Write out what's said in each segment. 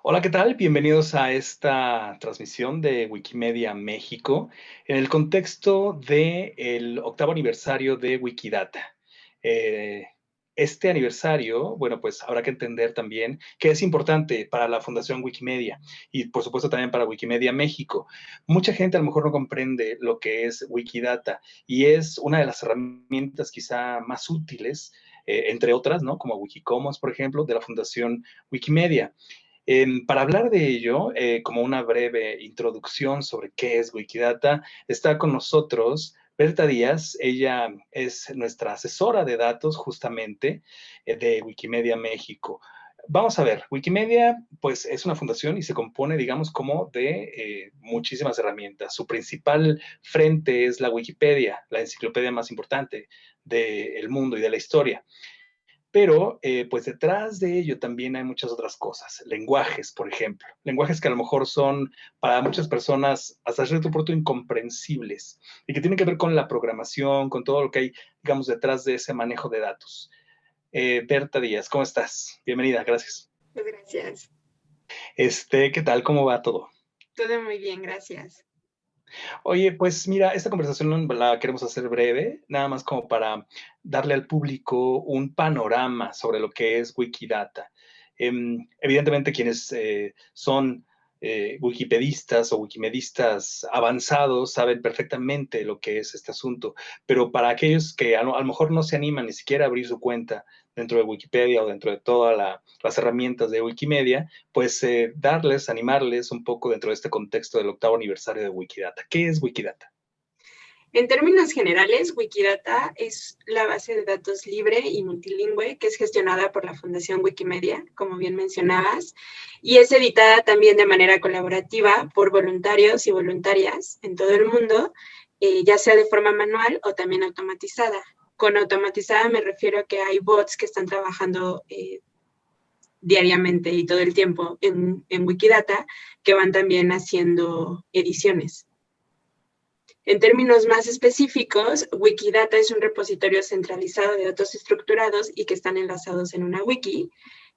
Hola, ¿qué tal? Bienvenidos a esta transmisión de Wikimedia México en el contexto del octavo aniversario de Wikidata. Eh, este aniversario, bueno, pues habrá que entender también que es importante para la Fundación Wikimedia y por supuesto también para Wikimedia México. Mucha gente a lo mejor no comprende lo que es Wikidata y es una de las herramientas quizá más útiles, eh, entre otras, ¿no? Como Wikicommons, por ejemplo, de la Fundación Wikimedia. Em, para hablar de ello, eh, como una breve introducción sobre qué es Wikidata, está con nosotros Berta Díaz. Ella es nuestra asesora de datos justamente eh, de Wikimedia México. Vamos a ver, Wikimedia pues es una fundación y se compone, digamos, como de eh, muchísimas herramientas. Su principal frente es la Wikipedia, la enciclopedia más importante del mundo y de la historia. Pero, eh, pues detrás de ello también hay muchas otras cosas. Lenguajes, por ejemplo. Lenguajes que a lo mejor son para muchas personas hasta cierto punto incomprensibles y que tienen que ver con la programación, con todo lo que hay, digamos, detrás de ese manejo de datos. Eh, Berta Díaz, ¿cómo estás? Bienvenida, gracias. Gracias. Este, ¿qué tal? ¿Cómo va todo? Todo muy bien, gracias. Oye, pues mira, esta conversación la queremos hacer breve, nada más como para darle al público un panorama sobre lo que es Wikidata. Em, evidentemente, quienes eh, son eh, wikipedistas o wikimedistas avanzados saben perfectamente lo que es este asunto, pero para aquellos que a lo, mejor no se animan ni siquiera a abrir su cuenta dentro de Wikipedia o dentro de todas las herramientas de Wikimedia, pues eh, darles, animarles un poco dentro de este contexto del octavo aniversario de Wikidata. ¿Qué es Wikidata? En términos generales, Wikidata es la base de datos libre y multilingüe que es gestionada por la Fundación Wikimedia, como bien mencionabas, y es editada también de manera colaborativa por voluntarios y voluntarias en todo el mundo, eh, ya sea de forma manual o también automatizada. Con automatizada me refiero a que hay bots que están trabajando eh, diariamente y todo el tiempo en, en Wikidata que van también haciendo ediciones. En términos más específicos, Wikidata es un repositorio centralizado de datos estructurados y que están enlazados en una wiki.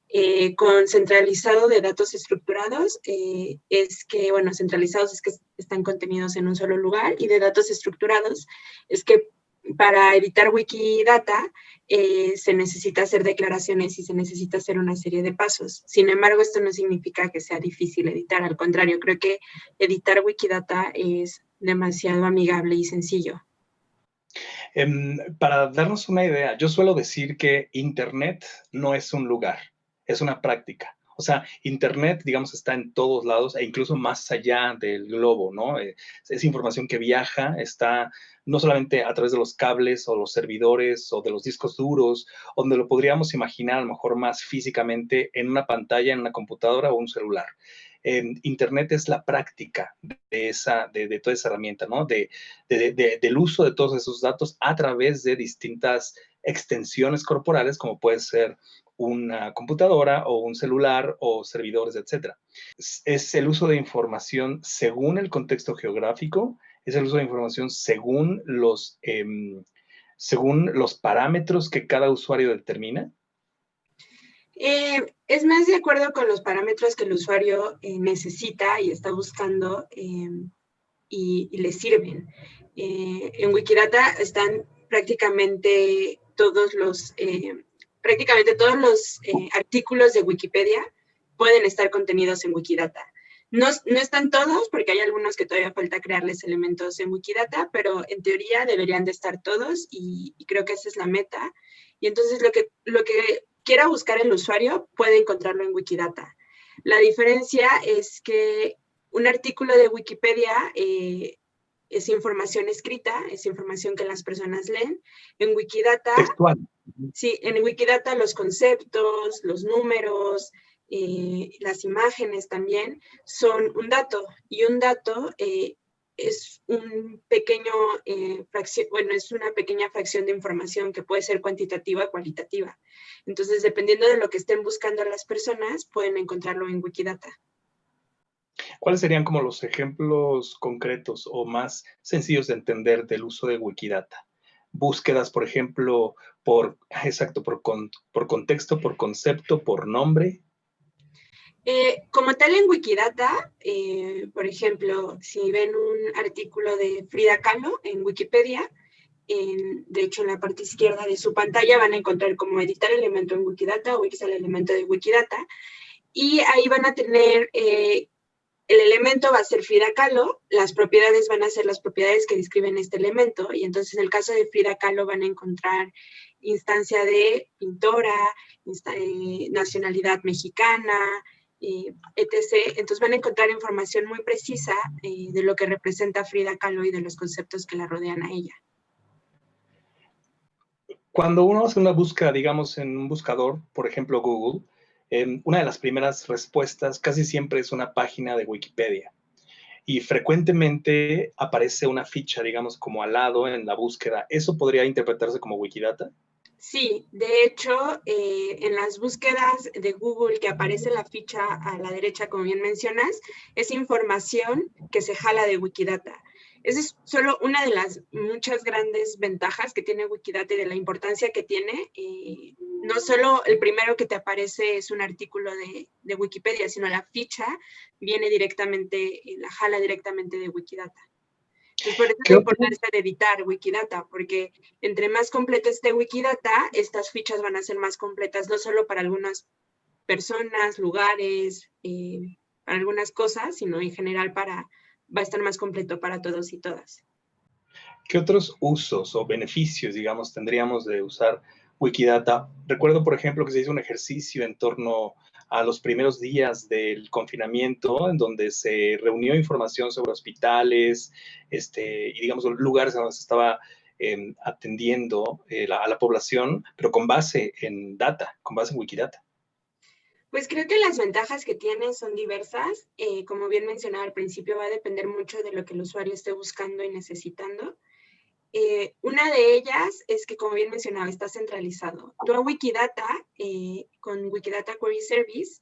Eh, con centralizado de datos estructurados eh, es que, bueno, centralizados es que están contenidos en un solo lugar y de datos estructurados es que para editar Wikidata eh, se necesita hacer declaraciones y se necesita hacer una serie de pasos. Sin embargo, esto no significa que sea difícil editar, al contrario, creo que editar Wikidata es demasiado amigable y sencillo. Em, para darnos una idea, yo suelo decir que Internet no es un lugar, es una práctica. O sea, Internet, digamos, está en todos lados e incluso más allá del globo, ¿no? Eh, es información que viaja, está no solamente a través de los cables o los servidores o de los discos duros, donde lo podríamos imaginar a lo mejor más físicamente en una pantalla, en una computadora o un celular. Internet es la práctica de, esa, de, toda esa herramienta, ¿no? De, del uso de todos esos datos a través de distintas extensiones corporales, como puede ser una computadora o un celular o servidores, etcétera. Es, el uso de información según el contexto geográfico, es el uso de información según los, em, según los parámetros que cada usuario determina eh, es más de acuerdo con los parámetros que el usuario eh, necesita y está buscando em, y, le sirven. Eh, en Wikidata están prácticamente todos los, prácticamente todos los artículos de Wikipedia pueden estar contenidos en Wikidata. No, no, están todos, porque hay algunos que todavía falta crearles elementos en Wikidata, pero en teoría deberían de estar todos y, y creo que esa es la meta. Y entonces lo que, lo que quiera buscar el usuario, puede encontrarlo en Wikidata. La diferencia es que un artículo de Wikipedia eh, es información escrita, es información que las personas leen. En Wikidata, sí, en Wikidata los conceptos, los números, eh, las imágenes también son un dato y un dato eh, es un pequeño eh, fracción, bueno, es una pequeña fracción de información que puede ser cuantitativa o cualitativa. Entonces, dependiendo de lo que estén buscando las personas, pueden encontrarlo en Wikidata. ¿Cuáles serían como los ejemplos concretos o más sencillos de entender del uso de Wikidata? Búsquedas, por ejemplo, por, exacto, por, por contexto, por concepto, por nombre. Eh, como tal en Wikidata, eh, por ejemplo, si ven un artículo de Frida Kahlo en Wikipedia, de hecho en la parte izquierda de su pantalla van a encontrar cómo editar elemento en Wikidata o el elemento de Wikidata, y ahí van a tener, eh, el elemento va a ser Frida Kahlo, las propiedades van a ser las propiedades que describen este elemento, y entonces en el caso de Frida Kahlo van a encontrar instancia de pintora, nacionalidad mexicana, etc. Entonces van a encontrar información muy precisa eh, de lo que representa Frida Kahlo y de los conceptos que la rodean a ella. Cuando uno hace una búsqueda, digamos, en un buscador, por ejemplo Google, em, una de las primeras respuestas casi siempre es una página de Wikipedia. Y frecuentemente aparece una ficha, digamos, como al lado en la búsqueda. ¿Eso podría interpretarse como Wikidata? Sí, de hecho, eh, en las búsquedas de Google que aparece la ficha a la derecha, como bien mencionas, es información que se jala de Wikidata. Esa es solo una de las muchas grandes ventajas que tiene Wikidata y de la importancia que tiene. Eh, no solo el primero que te aparece es un artículo de, de Wikipedia, sino la ficha viene directamente, la jala directamente de Wikidata. Y por eso es la importancia de editar Wikidata, porque entre más completo esté Wikidata, estas fichas van a ser más completas, no solo para algunas personas, lugares, eh, para algunas cosas, sino en general para, va a estar más completo para todos y todas. ¿Qué otros usos o beneficios, digamos, tendríamos de usar Wikidata? Recuerdo, por ejemplo, que se hizo un ejercicio en torno a los primeros días del confinamiento, en donde se reunió información sobre hospitales este, y, digamos, lugares donde se estaba em, atendiendo eh, a la población, pero con base en data, con base en Wikidata. Pues creo que las ventajas que tiene son diversas. Eh, como bien mencionaba al principio, va a depender mucho de lo que el usuario esté buscando y necesitando. Eh, una de ellas es que, como bien mencionaba, está centralizado. Tú a Wikidata, eh, con Wikidata Query Service,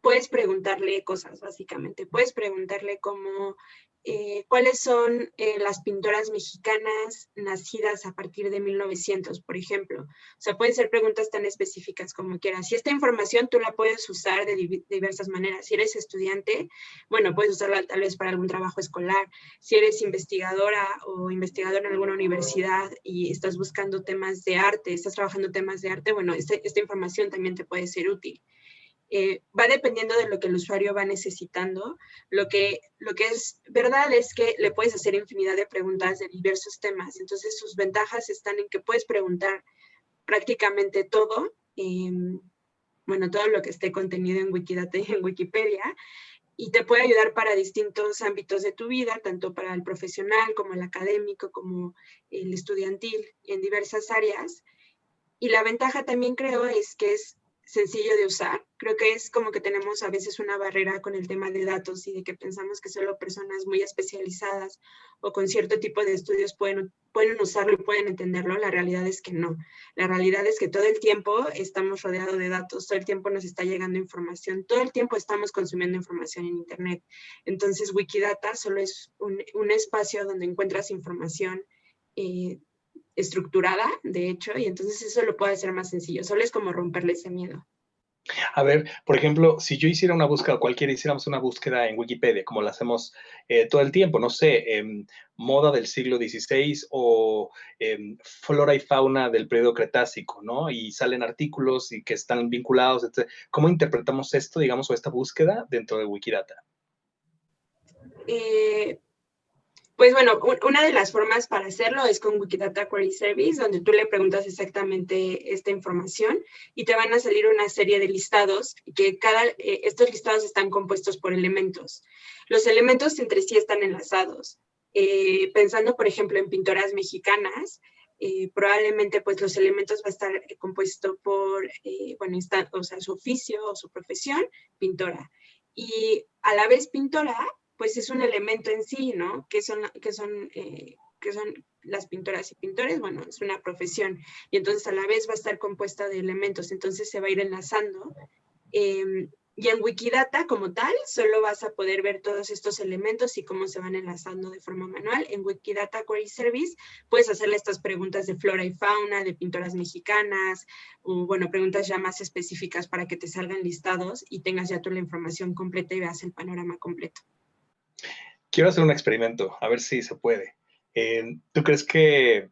puedes preguntarle cosas, básicamente. Puedes preguntarle cómo eh, cuáles son eh, las pintoras mexicanas nacidas a partir de 1900, por ejemplo. O sea, pueden ser preguntas tan específicas como quieras. Y esta información tú la puedes usar de diversas maneras. Si eres estudiante, bueno, puedes usarla tal vez para algún trabajo escolar. Si eres investigadora o investigador en alguna universidad y estás buscando temas de arte, estás trabajando temas de arte, bueno, este, esta información también te puede ser útil. Eh, va dependiendo de lo que el usuario va necesitando. Lo que, lo que es verdad es que le puedes hacer infinidad de preguntas de diversos temas. Entonces, sus ventajas están en que puedes preguntar prácticamente todo, em, bueno, todo lo que esté contenido en Wikidata y en Wikipedia, y te puede ayudar para distintos ámbitos de tu vida, tanto para el profesional como el académico, como el estudiantil, en diversas áreas. Y la ventaja también creo es que es sencillo de usar. Creo que es como que tenemos a veces una barrera con el tema de datos y de que pensamos que solo personas muy especializadas o con cierto tipo de estudios pueden, pueden usarlo y pueden entenderlo. La realidad es que no. La realidad es que todo el tiempo estamos rodeados de datos, todo el tiempo nos está llegando información, todo el tiempo estamos consumiendo información en Internet. Entonces Wikidata solo es un, espacio donde encuentras información eh, estructurada, de hecho, y entonces eso lo puede hacer más sencillo. Solo es como romperle ese miedo. A ver, por ejemplo, si yo hiciera una búsqueda, cualquiera hiciéramos una búsqueda en Wikipedia, como la hacemos eh, todo el tiempo, no sé, em, moda del siglo XVI o em, flora y fauna del periodo Cretácico, ¿no? Y salen artículos y que están vinculados, etc. ¿Cómo interpretamos esto, digamos, o esta búsqueda dentro de Wikidata? Eh, pues bueno, una de las formas para hacerlo es con Wikidata Query Service, donde tú le preguntas exactamente esta información y te van a salir una serie de listados, que cada, eh, estos listados están compuestos por elementos. Los elementos entre sí están enlazados. Eh, pensando, por ejemplo, en pintoras mexicanas, eh, probablemente pues los elementos va a estar compuesto por, bueno, o sea, su oficio o su profesión, pintora. Y a la vez pintora pues es un elemento en sí, ¿no? Que son, que son, eh, que son las pintoras y pintores, bueno, es una profesión. Y entonces a la vez va a estar compuesta de elementos, entonces se va a ir enlazando. Em, y en Wikidata como tal, solo vas a poder ver todos estos elementos y cómo se van enlazando de forma manual. En Wikidata Query Service puedes hacerle estas preguntas de flora y fauna, de pintoras mexicanas, o bueno, preguntas ya más específicas para que te salgan listados y tengas ya toda la información completa y veas el panorama completo. Quiero hacer un experimento, a ver si se puede. Eh, ¿Tú crees que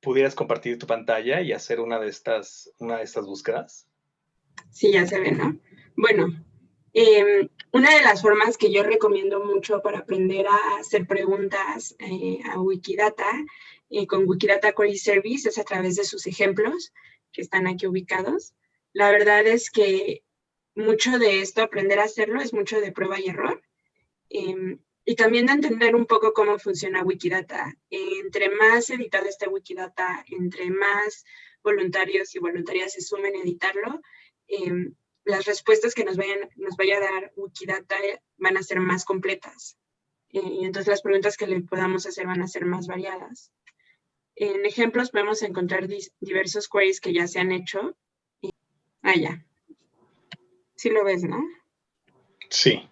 pudieras compartir tu pantalla y hacer una de estas, una de estas búsquedas? Sí, ya se ve, ¿no? Bueno, em, una de las formas que yo recomiendo mucho para aprender a hacer preguntas eh, a Wikidata eh, con Wikidata Query Service es a través de sus ejemplos que están aquí ubicados. La verdad es que mucho de esto, aprender a hacerlo, es mucho de prueba y error. Em, y también de entender un poco cómo funciona Wikidata. entre más editado esté Wikidata, entre más voluntarios y voluntarias se sumen a editarlo, em, las respuestas que nos, vayan, nos vaya a dar Wikidata van a ser más completas. Eh, y entonces las preguntas que le podamos hacer van a ser más variadas. En ejemplos podemos encontrar diversos queries que ya se han hecho. Ah, ya. Sí lo ves, ¿no? Sí.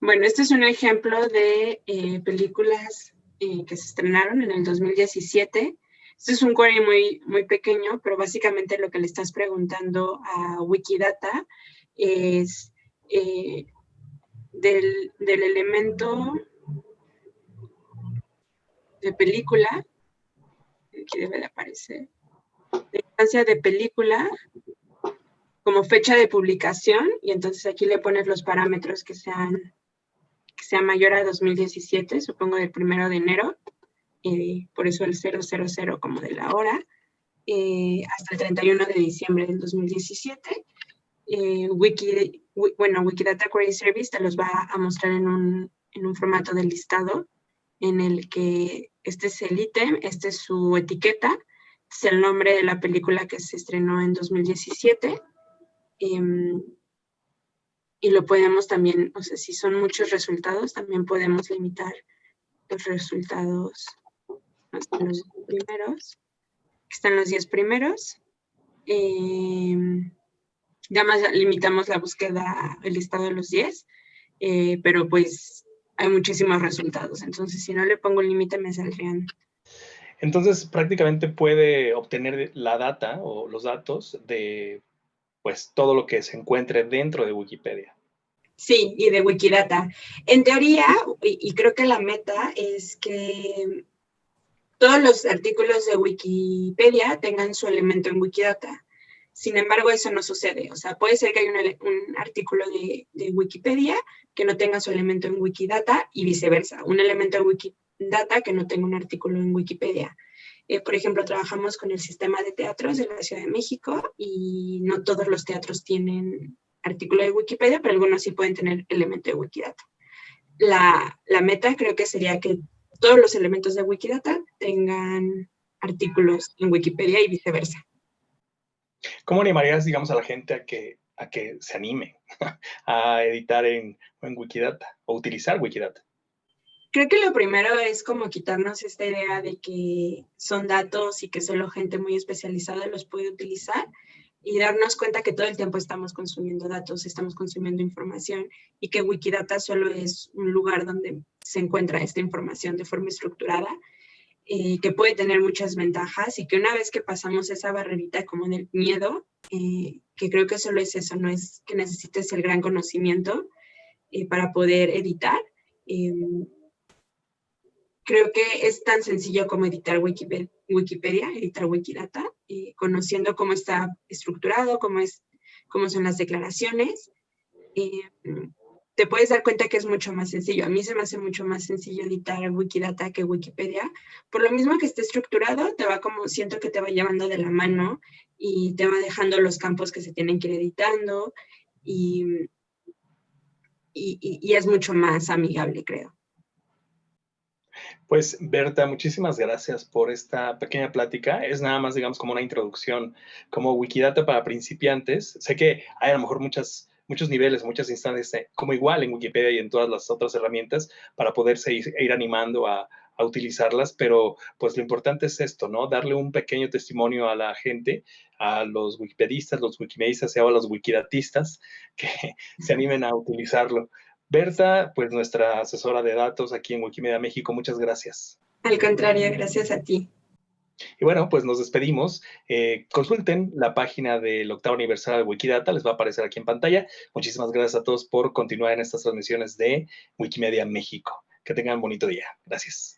Bueno, este es un ejemplo de eh, películas eh, que se estrenaron en el 2017 este es un query muy, muy pequeño, pero básicamente lo que le estás preguntando a Wikidata es eh, del, elemento de película, aquí debe de aparecer, de instancia de película como fecha de publicación y entonces aquí le pones los parámetros que sean que sea mayor a 2017, supongo del primero de enero, eh, por eso el 000 como de la hora, eh, hasta el 31 de diciembre del 2017. Eh, Wiki, bueno, Wikidata Query Service te los va a mostrar en un, en un formato de listado en el que este es el ítem, este es su etiqueta, este es el nombre de la película que se estrenó en 2017. Em, y lo podemos también, o sea, si son muchos resultados, también podemos limitar los resultados hasta los primeros. están los 10 primeros. Eh, ya más limitamos la búsqueda, el listado de los 10, eh, pero pues hay muchísimos resultados. Entonces, si no le pongo el límite, me saldrían. Entonces, prácticamente puede obtener la data o los datos de pues todo lo que se encuentre dentro de Wikipedia. Sí, y de Wikidata. En teoría, y creo que la meta es que todos los artículos de Wikipedia tengan su elemento en Wikidata. Sin embargo, eso no sucede. O sea, puede ser que haya un, artículo de, Wikipedia que no tenga su elemento en Wikidata y viceversa. Un elemento en Wikidata que no tenga un artículo en Wikipedia. Eh, por ejemplo, trabajamos con el sistema de teatros de la Ciudad de México y no todos los teatros tienen artículo de Wikipedia, pero algunos sí pueden tener elemento de Wikidata. La, meta creo que sería que todos los elementos de Wikidata tengan artículos en Wikipedia y viceversa. ¿Cómo animarías, digamos, a la gente a que, a que se anime a editar en Wikidata o utilizar Wikidata? Creo que lo primero es como quitarnos esta idea de que son datos y que solo gente muy especializada los puede utilizar y darnos cuenta que todo el tiempo estamos consumiendo datos, estamos consumiendo información y que Wikidata solo es un lugar donde se encuentra esta información de forma estructurada, eh, que puede tener muchas ventajas y que una vez que pasamos esa barrerita como del miedo, eh, que creo que solo es eso, no es que necesites el gran conocimiento eh, para poder editar, creo que es tan sencillo como editar Wikipedia, editar Wikidata, conociendo cómo está estructurado, cómo, es, cómo son las declaraciones. te puedes dar cuenta que es mucho más sencillo. A mí se me hace mucho más sencillo editar Wikidata que Wikipedia. Por lo mismo que esté estructurado, te va como, siento que te va llevando de la mano y te va dejando los campos que se tienen que ir editando y, y es mucho más amigable, creo. Pues Berta, muchísimas gracias por esta pequeña plática. Es nada más, digamos, como una introducción, como Wikidata para principiantes. Sé que hay a lo mejor muchas, muchos niveles, muchas instancias, eh, como igual en Wikipedia y en todas las otras herramientas, para poderse ir, animando a, a utilizarlas, pero pues lo importante es esto, ¿no? Darle un pequeño testimonio a la gente, a los wikipedistas, los wikimedistas y a los wikidatistas que se animen a utilizarlo. Berta, pues nuestra asesora de datos aquí en Wikimedia México, muchas gracias. Al contrario, gracias a ti. Y bueno, pues nos despedimos. Eh, consulten la página del octavo aniversario de Wikidata, les va a aparecer aquí en pantalla. Muchísimas gracias a todos por continuar en estas transmisiones de Wikimedia México. Que tengan un bonito día. Gracias.